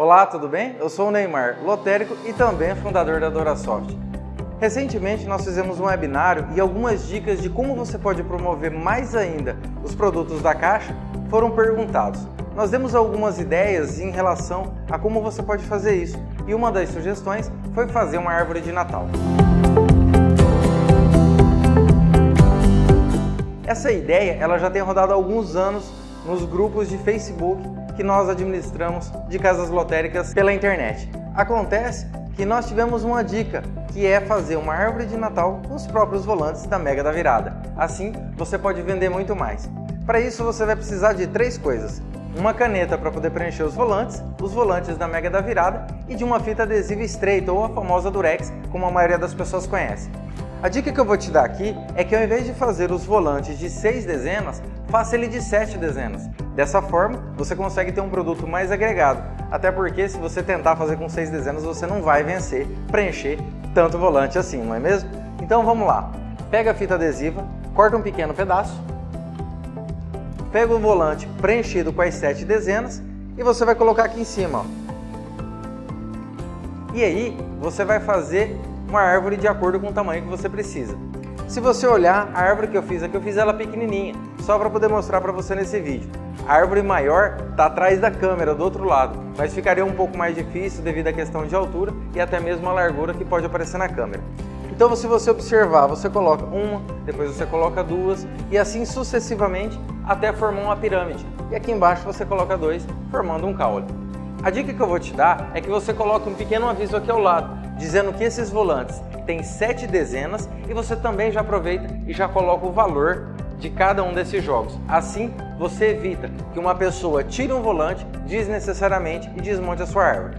Olá, tudo bem? Eu sou o Neymar, lotérico e também fundador da DoraSoft. Recentemente nós fizemos um webinário e algumas dicas de como você pode promover mais ainda os produtos da Caixa foram perguntados. Nós demos algumas ideias em relação a como você pode fazer isso e uma das sugestões foi fazer uma árvore de Natal. Essa ideia ela já tem rodado há alguns anos nos grupos de Facebook que nós administramos de casas lotéricas pela internet. Acontece que nós tivemos uma dica, que é fazer uma árvore de Natal com os próprios volantes da Mega da Virada. Assim, você pode vender muito mais. Para isso, você vai precisar de três coisas. Uma caneta para poder preencher os volantes, os volantes da Mega da Virada e de uma fita adesiva estreita ou a famosa Durex, como a maioria das pessoas conhece. A dica que eu vou te dar aqui é que ao invés de fazer os volantes de 6 dezenas, faça ele de 7 dezenas. Dessa forma, você consegue ter um produto mais agregado, até porque se você tentar fazer com 6 dezenas, você não vai vencer, preencher tanto volante assim, não é mesmo? Então vamos lá. Pega a fita adesiva, corta um pequeno pedaço, pega o volante preenchido com as 7 dezenas e você vai colocar aqui em cima. Ó. E aí, você vai fazer uma árvore de acordo com o tamanho que você precisa. Se você olhar, a árvore que eu fiz aqui, eu fiz ela pequenininha, só para poder mostrar para você nesse vídeo. A árvore maior está atrás da câmera, do outro lado, mas ficaria um pouco mais difícil devido à questão de altura e até mesmo a largura que pode aparecer na câmera. Então se você observar, você coloca uma, depois você coloca duas e assim sucessivamente até formar uma pirâmide. E aqui embaixo você coloca dois, formando um caule. A dica que eu vou te dar é que você coloque um pequeno aviso aqui ao lado, dizendo que esses volantes têm sete dezenas e você também já aproveita e já coloca o valor de cada um desses jogos. Assim, você evita que uma pessoa tire um volante desnecessariamente e desmonte a sua árvore.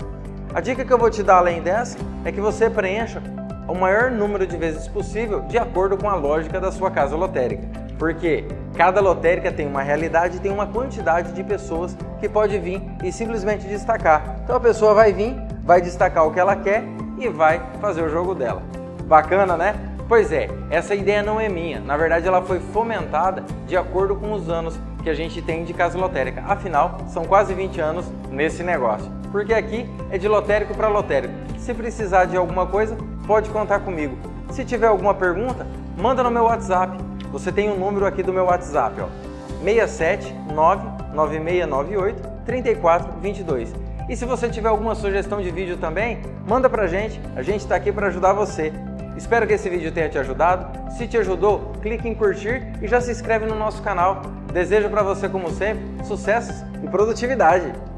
A dica que eu vou te dar além dessa é que você preencha o maior número de vezes possível de acordo com a lógica da sua casa lotérica. Porque cada lotérica tem uma realidade e tem uma quantidade de pessoas que pode vir e simplesmente destacar. Então a pessoa vai vir, vai destacar o que ela quer e vai fazer o jogo dela. Bacana, né? Pois é, essa ideia não é minha. Na verdade, ela foi fomentada de acordo com os anos que a gente tem de casa lotérica. Afinal, são quase 20 anos nesse negócio. Porque aqui é de lotérico para lotérico. Se precisar de alguma coisa, pode contar comigo. Se tiver alguma pergunta, manda no meu WhatsApp. Você tem o um número aqui do meu WhatsApp, ó. 6799698 3422. E se você tiver alguma sugestão de vídeo também, manda pra gente, a gente está aqui para ajudar você. Espero que esse vídeo tenha te ajudado. Se te ajudou, clique em curtir e já se inscreve no nosso canal. Desejo para você, como sempre, sucessos e produtividade!